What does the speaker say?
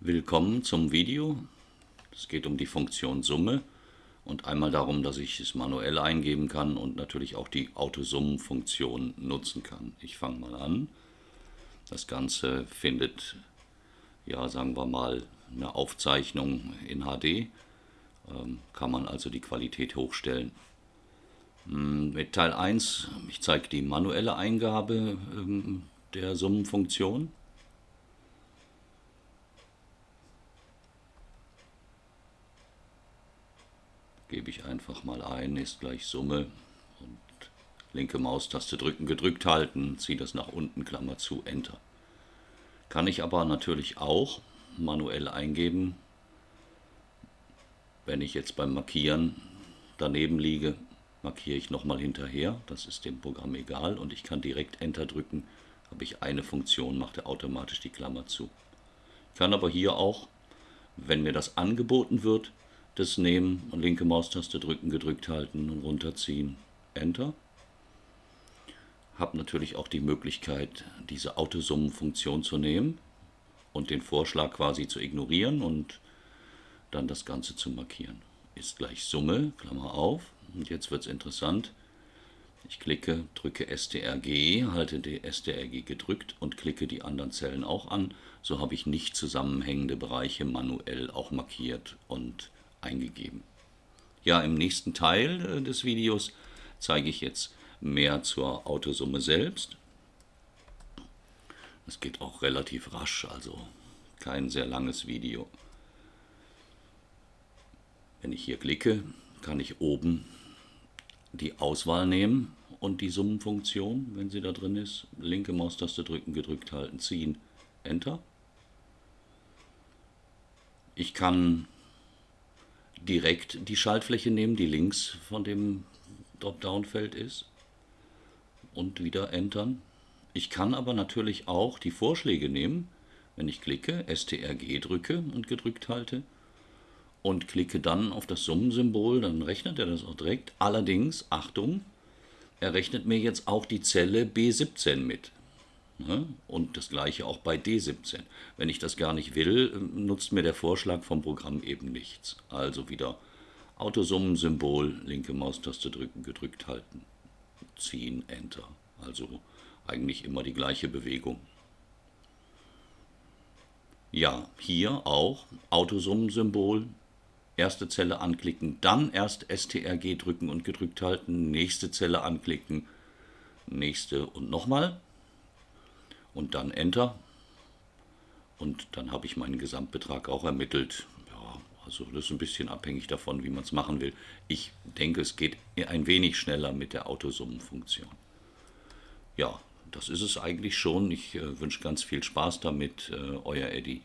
Willkommen zum Video. Es geht um die Funktion Summe und einmal darum, dass ich es manuell eingeben kann und natürlich auch die Autosummenfunktion nutzen kann. Ich fange mal an. Das Ganze findet, ja sagen wir mal, eine Aufzeichnung in HD. Ähm, kann man also die Qualität hochstellen. Hm, mit Teil 1, ich zeige die manuelle Eingabe ähm, der Summenfunktion. Gebe ich einfach mal ein, ist gleich Summe und linke Maustaste drücken, gedrückt halten, ziehe das nach unten, Klammer zu, Enter. Kann ich aber natürlich auch manuell eingeben, wenn ich jetzt beim Markieren daneben liege, markiere ich nochmal hinterher, das ist dem Programm egal und ich kann direkt Enter drücken, habe ich eine Funktion, macht er automatisch die Klammer zu. Ich kann aber hier auch, wenn mir das angeboten wird, das nehmen, linke Maustaste drücken, gedrückt halten und runterziehen, Enter. Habe natürlich auch die Möglichkeit, diese Autosummenfunktion zu nehmen und den Vorschlag quasi zu ignorieren und dann das Ganze zu markieren. Ist gleich Summe, Klammer auf. Und jetzt wird es interessant. Ich klicke, drücke STRG, halte die STRG gedrückt und klicke die anderen Zellen auch an. So habe ich nicht zusammenhängende Bereiche manuell auch markiert und eingegeben. Ja, im nächsten Teil äh, des Videos zeige ich jetzt mehr zur Autosumme selbst. Es geht auch relativ rasch, also kein sehr langes Video. Wenn ich hier klicke, kann ich oben die Auswahl nehmen und die Summenfunktion, wenn sie da drin ist, linke Maustaste drücken, gedrückt halten, ziehen, Enter. Ich kann direkt die Schaltfläche nehmen, die links von dem Dropdown-Feld ist und wieder Entern. Ich kann aber natürlich auch die Vorschläge nehmen, wenn ich klicke, STRG drücke und gedrückt halte und klicke dann auf das Summensymbol, dann rechnet er das auch direkt. Allerdings, Achtung, er rechnet mir jetzt auch die Zelle B17 mit. Ne? Und das gleiche auch bei D17. Wenn ich das gar nicht will, nutzt mir der Vorschlag vom Programm eben nichts. Also wieder Autosummensymbol, linke Maustaste drücken, gedrückt halten, ziehen, Enter. Also eigentlich immer die gleiche Bewegung. Ja, hier auch Autosummensymbol, erste Zelle anklicken, dann erst STRG drücken und gedrückt halten, nächste Zelle anklicken, nächste und nochmal und dann Enter. Und dann habe ich meinen Gesamtbetrag auch ermittelt. Ja, also das ist ein bisschen abhängig davon, wie man es machen will. Ich denke, es geht ein wenig schneller mit der Autosummenfunktion. Ja, das ist es eigentlich schon. Ich äh, wünsche ganz viel Spaß damit, äh, euer Eddie.